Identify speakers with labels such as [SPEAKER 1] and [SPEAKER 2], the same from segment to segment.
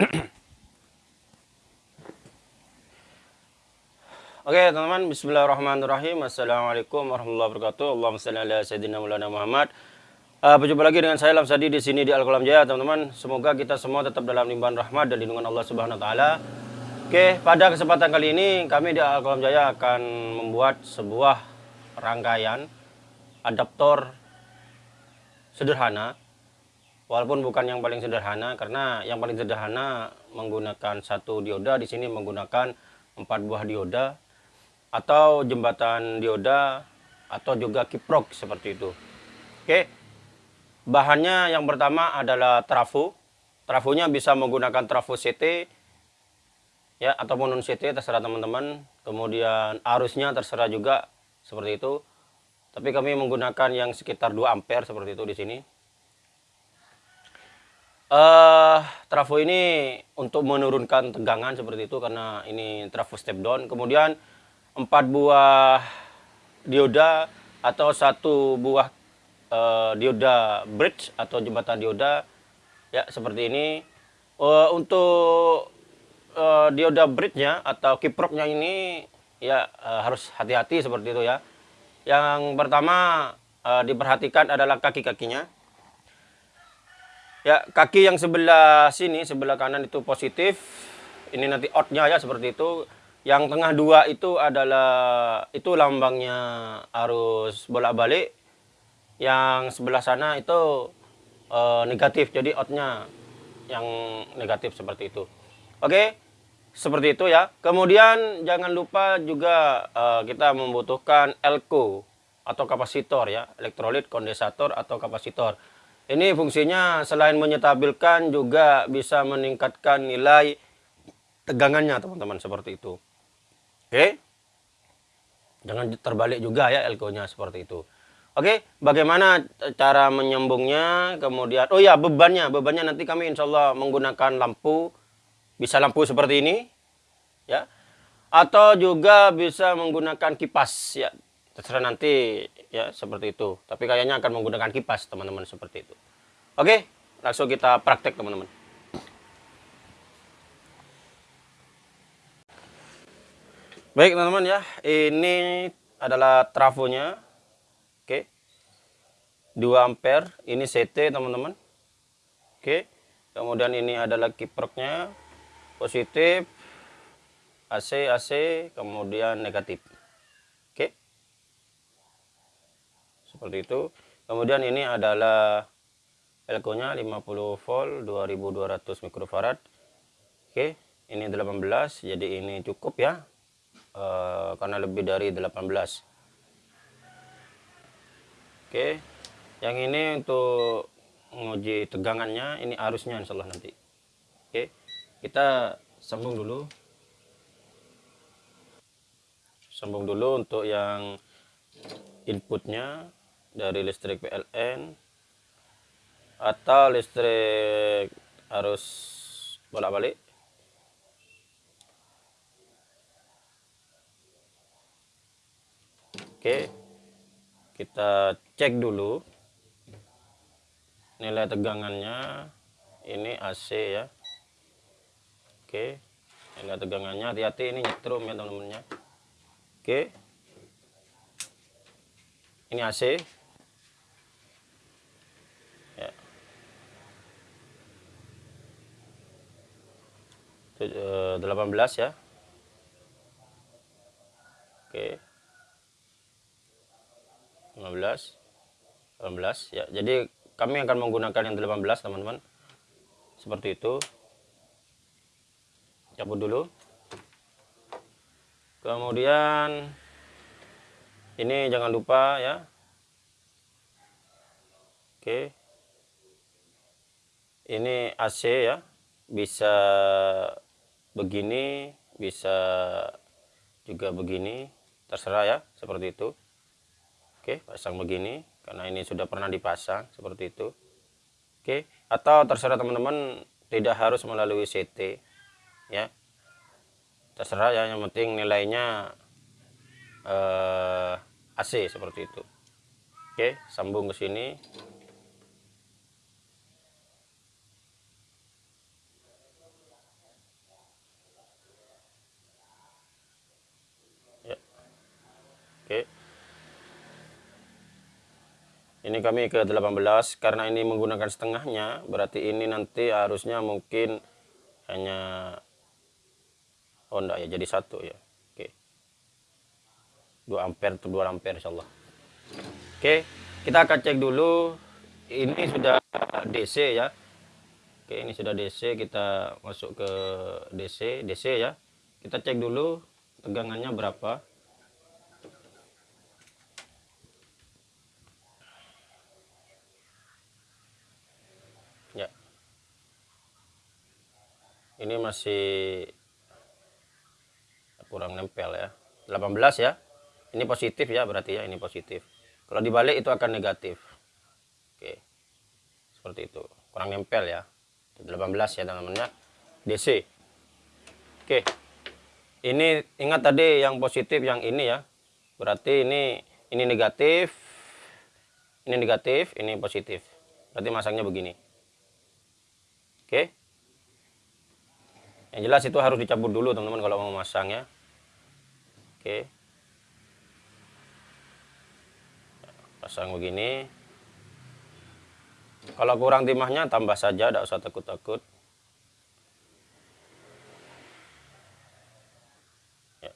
[SPEAKER 1] Oke teman-teman, Bismillahirrahmanirrahim. Assalamualaikum warahmatullahi wabarakatuh. Allahumma salli ala sayyidina Muhammad. Uh, berjumpa lagi dengan saya Lamsadi di sini di Al Qalam Jaya, teman-teman. Semoga kita semua tetap dalam limpahan rahmat dan lindungan Allah Subhanahu wa taala. Oke, pada kesempatan kali ini kami di Al Qalam Jaya akan membuat sebuah rangkaian adaptor sederhana walaupun bukan yang paling sederhana karena yang paling sederhana menggunakan satu dioda di sini menggunakan empat buah dioda atau jembatan dioda atau juga kiprok seperti itu. Oke. Bahannya yang pertama adalah trafo trafonya bisa menggunakan trafo CT ya ataupun non CT terserah teman-teman. Kemudian arusnya terserah juga seperti itu. Tapi kami menggunakan yang sekitar 2 ampere seperti itu di sini Uh, trafo ini untuk menurunkan tegangan seperti itu karena ini trafo step down. Kemudian empat buah dioda atau satu buah uh, dioda bridge atau jembatan dioda ya seperti ini. Uh, untuk uh, dioda bridge-nya atau kipropnya ini ya uh, harus hati-hati seperti itu ya. Yang pertama uh, diperhatikan adalah kaki-kakinya Ya, kaki yang sebelah sini, sebelah kanan itu positif. Ini nanti outnya ya seperti itu. Yang tengah dua itu adalah itu lambangnya arus bolak-balik. Yang sebelah sana itu uh, negatif, jadi outnya yang negatif seperti itu. Oke, seperti itu ya. Kemudian jangan lupa juga uh, kita membutuhkan elko atau kapasitor ya, elektrolit, kondensator atau kapasitor. Ini fungsinya selain menyetabilkan juga bisa meningkatkan nilai tegangannya teman-teman seperti itu. Oke. Jangan terbalik juga ya elko-nya seperti itu. Oke, bagaimana cara menyambungnya? Kemudian, oh ya bebannya, bebannya nanti kami insya Allah menggunakan lampu, bisa lampu seperti ini, ya, atau juga bisa menggunakan kipas, ya, terserah nanti ya seperti itu. Tapi kayaknya akan menggunakan kipas teman-teman seperti itu. Oke langsung kita praktek teman-teman. Baik teman-teman ya. Ini adalah trafonya. Oke. 2 ampere. Ini CT teman-teman. Oke. Kemudian ini adalah kiproknya. Positif. AC AC kemudian negatif seperti itu. Kemudian ini adalah elko nya 50 volt 2200 mikrofarad. Oke ini 18 jadi ini cukup ya. E, karena lebih dari 18 oke yang ini untuk menguji tegangannya ini arusnya insyaallah nanti. Oke kita sambung dulu. Sambung dulu untuk yang inputnya dari listrik PLN atau listrik harus bolak-balik. Oke kita cek dulu nilai tegangannya. Ini AC ya. Oke nilai tegangannya hati-hati ini nyetrum ya teman-teman ya Oke. Ini AC 18 eh, ya. Oke. 15 18 ya. Jadi kami akan menggunakan yang 18 teman-teman. Seperti itu. Cabut dulu. Kemudian ini jangan lupa ya. Oke. Ini AC ya. Bisa begini bisa juga begini terserah ya seperti itu. Oke pasang begini karena ini sudah pernah dipasang seperti itu. Oke atau terserah teman-teman tidak harus melalui CT ya. Terserah ya yang penting nilainya eh, AC seperti itu. Oke sambung ke sini ini kami ke 18 karena ini menggunakan setengahnya berarti ini nanti harusnya mungkin hanya oh ya jadi satu ya. Oke. 2 ampere atau 2 ampere insyaallah. Oke kita akan cek dulu ini sudah DC ya. Oke ini sudah DC kita masuk ke DC DC ya. Kita cek dulu tegangannya berapa ini masih kurang nempel ya. 18 ya. Ini positif ya berarti ya ini positif. Kalau dibalik itu akan negatif. Oke. Seperti itu. Kurang nempel ya. 18 ya teman-teman ya DC oke. Ini ingat tadi yang positif yang ini ya. Berarti ini ini negatif. Ini negatif ini positif. Berarti masangnya begini. Oke yang jelas itu harus dicabut dulu teman-teman kalau mau masang ya. Oke. Pasang begini. Kalau kurang timahnya tambah saja tidak usah takut-takut. Ya,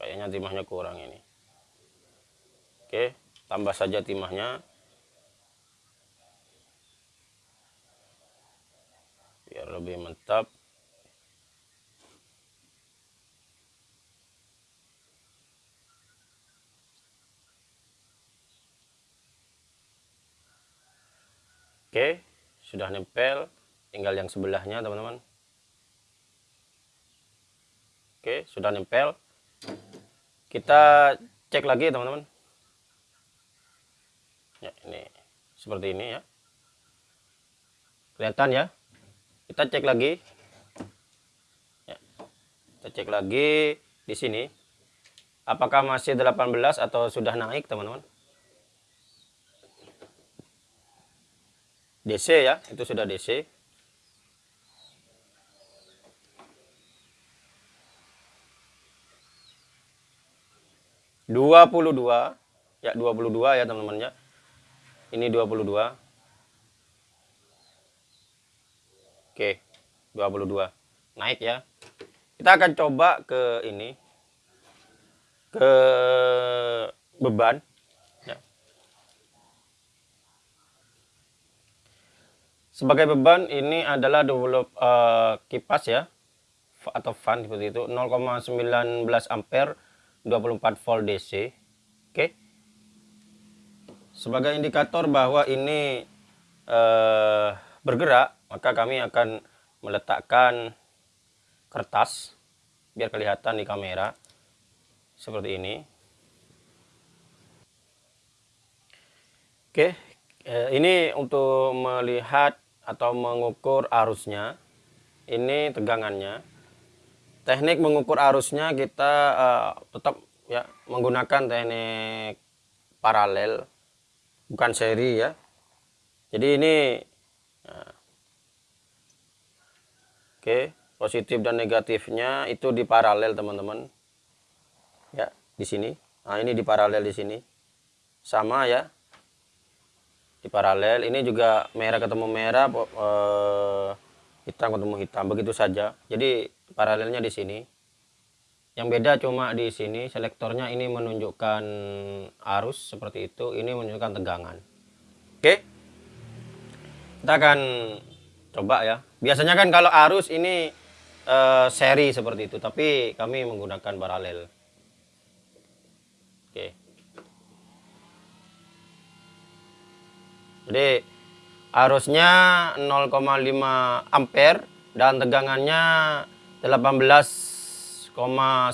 [SPEAKER 1] kayaknya timahnya kurang ini. Oke tambah saja timahnya. Biar lebih mantap Oke, sudah nempel. Tinggal yang sebelahnya, teman-teman. Oke, sudah nempel. Kita cek lagi, teman-teman. Ya, ini seperti ini ya. Kelihatan ya? Kita cek lagi. Ya. Kita cek lagi di sini. Apakah masih 18 atau sudah naik, teman-teman? DC ya, itu sudah DC. Dua puluh dua, ya dua puluh dua ya teman-teman ya. Ini dua puluh dua. Oke, dua puluh dua, naik ya. Kita akan coba ke ini, ke beban. Sebagai beban ini adalah develop uh, kipas ya atau fan seperti itu 0,19 ampere 24 volt DC. Oke. Sebagai indikator bahwa ini uh, bergerak, maka kami akan meletakkan kertas biar kelihatan di kamera seperti ini. Oke, eh, ini untuk melihat atau mengukur arusnya ini tegangannya. Teknik mengukur arusnya kita uh, tetap ya menggunakan teknik paralel bukan seri ya. Jadi ini uh, oke positif dan negatifnya itu di paralel teman-teman. Ya di sini. Nah ini di paralel di sini. Sama ya di paralel ini juga merah ketemu merah eh, hitam ketemu hitam begitu saja. Jadi paralelnya di sini. Yang beda cuma di sini selektornya ini menunjukkan arus seperti itu ini menunjukkan tegangan. Oke? Kita akan coba ya. Biasanya kan kalau arus ini eh, seri seperti itu tapi kami menggunakan paralel. Oke Jadi arusnya 0,5 ampere dan tegangannya 18,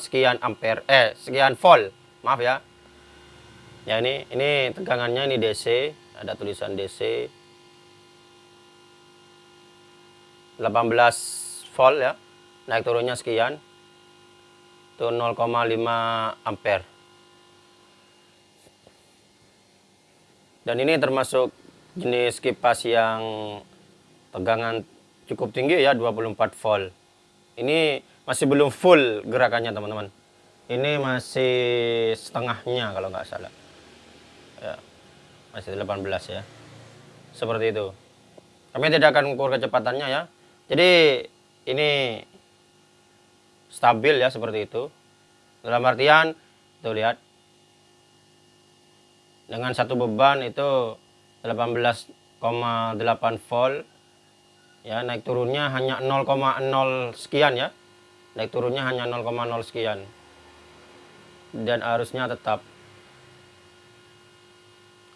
[SPEAKER 1] sekian ampere eh sekian volt. Maaf ya. Ya ini ini tegangannya ini DC, ada tulisan DC. 18 volt ya. Naik turunnya sekian. Itu 0,5 ampere. Dan ini termasuk jenis kipas yang tegangan cukup tinggi ya 24 volt. Ini masih belum full gerakannya teman-teman. Ini masih setengahnya kalau nggak salah. Ya masih 18 ya. Seperti itu. Kami tidak akan ukur kecepatannya ya. Jadi ini stabil ya seperti itu. Dalam artian tuh lihat. Dengan satu beban itu 18,8 volt. Ya naik turunnya hanya 0,0 sekian ya. Naik turunnya hanya 0,0 sekian. Dan arusnya tetap.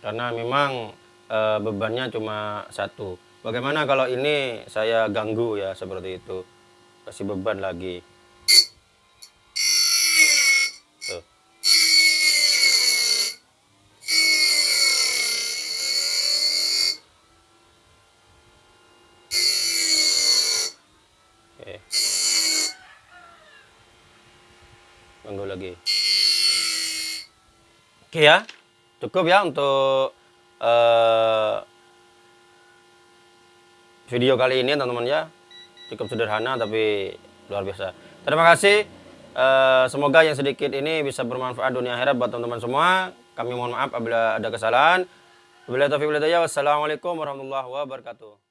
[SPEAKER 1] Karena memang e, bebannya cuma satu. Bagaimana kalau ini saya ganggu ya seperti itu. Kasih beban lagi Tuh. Oke. Ganggu lagi. Oke ya, cukup ya untuk uh, video kali ini teman-teman ya. Cukup sederhana tapi luar biasa. Terima kasih. Uh, semoga yang sedikit ini bisa bermanfaat dunia akhirat buat teman-teman semua. Kami mohon maaf apabila ada kesalahan. Wabillahi taufiq Wassalamualaikum warahmatullahi wabarakatuh.